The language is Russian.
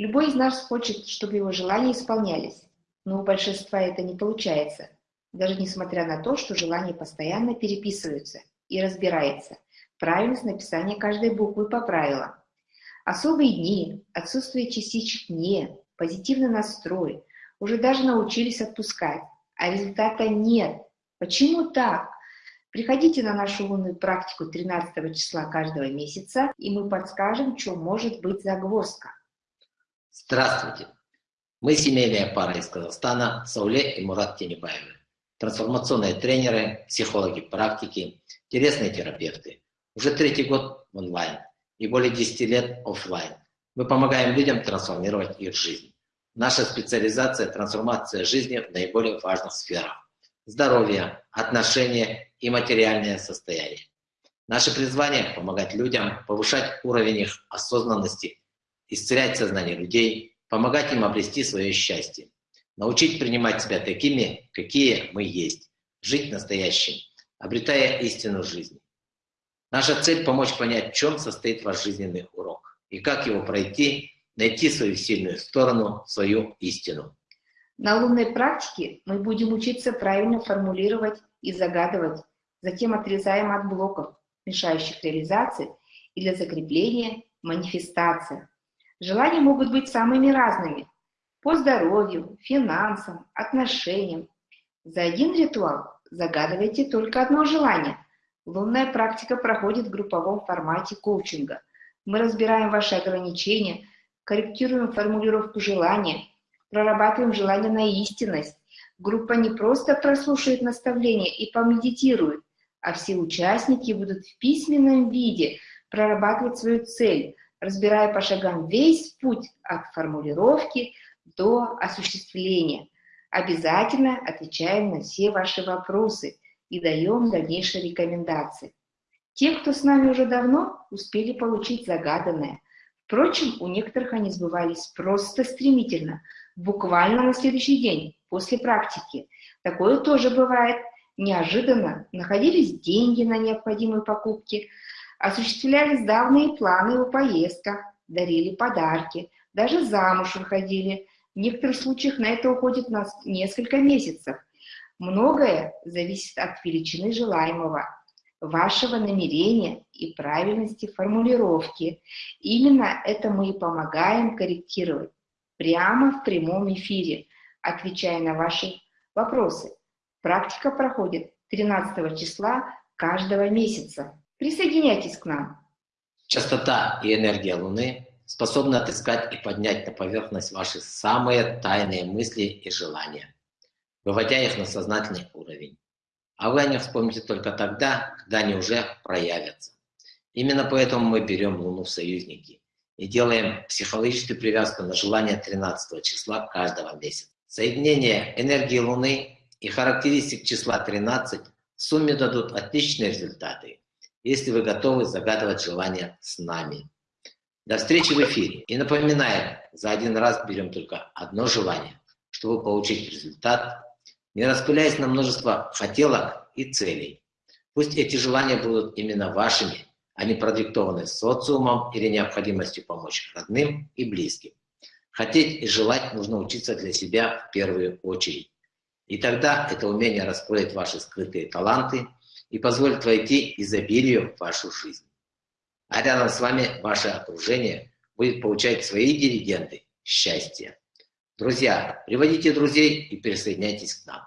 Любой из нас хочет, чтобы его желания исполнялись, но у большинства это не получается, даже несмотря на то, что желания постоянно переписываются и разбирается правильность написания каждой буквы по правилам. Особые дни, отсутствие частичек «не», позитивный настрой, уже даже научились отпускать, а результата нет. Почему так? Приходите на нашу лунную практику 13 числа каждого месяца, и мы подскажем, что может быть загвоздка. Здравствуйте! Мы семейная пара из Казахстана, Сауле и Мурат Тенебаевы. Трансформационные тренеры, психологи практики, интересные терапевты. Уже третий год онлайн и более 10 лет офлайн. Мы помогаем людям трансформировать их жизнь. Наша специализация – трансформация жизни в наиболее важных сферах. Здоровье, отношения и материальное состояние. Наше призвание – помогать людям повышать уровень их осознанности, исцелять сознание людей, помогать им обрести свое счастье, научить принимать себя такими, какие мы есть, жить настоящим, обретая истину жизни. Наша цель – помочь понять, в чем состоит ваш жизненный урок и как его пройти, найти свою сильную сторону, свою истину. На лунной практике мы будем учиться правильно формулировать и загадывать, затем отрезаем от блоков, мешающих реализации, и для закрепления манифестация. Желания могут быть самыми разными, по здоровью, финансам, отношениям. За один ритуал загадывайте только одно желание. Лунная практика проходит в групповом формате коучинга. Мы разбираем ваши ограничения, корректируем формулировку желания, прорабатываем желание на истинность. Группа не просто прослушает наставления и помедитирует, а все участники будут в письменном виде прорабатывать свою цель, разбирая по шагам весь путь от формулировки до осуществления. Обязательно отвечаем на все ваши вопросы и даем дальнейшие рекомендации. Те, кто с нами уже давно, успели получить загаданное. Впрочем, у некоторых они сбывались просто стремительно, буквально на следующий день, после практики. Такое тоже бывает. Неожиданно находились деньги на необходимые покупки, осуществлялись давние планы о поездках, дарили подарки, даже замуж выходили, в некоторых случаях на это уходит нас несколько месяцев. Многое зависит от величины желаемого, вашего намерения и правильности формулировки. Именно это мы и помогаем корректировать прямо в прямом эфире, отвечая на ваши вопросы. Практика проходит 13 числа каждого месяца. Присоединяйтесь к нам. Частота и энергия Луны способны отыскать и поднять на поверхность ваши самые тайные мысли и желания, выводя их на сознательный уровень. А вы о них вспомните только тогда, когда они уже проявятся. Именно поэтому мы берем Луну в союзники и делаем психологическую привязку на желание 13 числа каждого месяца. Соединение энергии Луны и характеристик числа 13 в сумме дадут отличные результаты, если вы готовы загадывать желания с нами. До встречи в эфире. И напоминаем, за один раз берем только одно желание, чтобы получить результат, не распыляясь на множество хотелок и целей. Пусть эти желания будут именно вашими, а не продиктованы социумом или необходимостью помочь родным и близким. Хотеть и желать нужно учиться для себя в первую очередь. И тогда это умение раскроет ваши скрытые таланты и позволит войти изобилию в вашу жизнь а рядом с вами ваше окружение будет получать свои дивиденды счастья. Друзья, приводите друзей и присоединяйтесь к нам.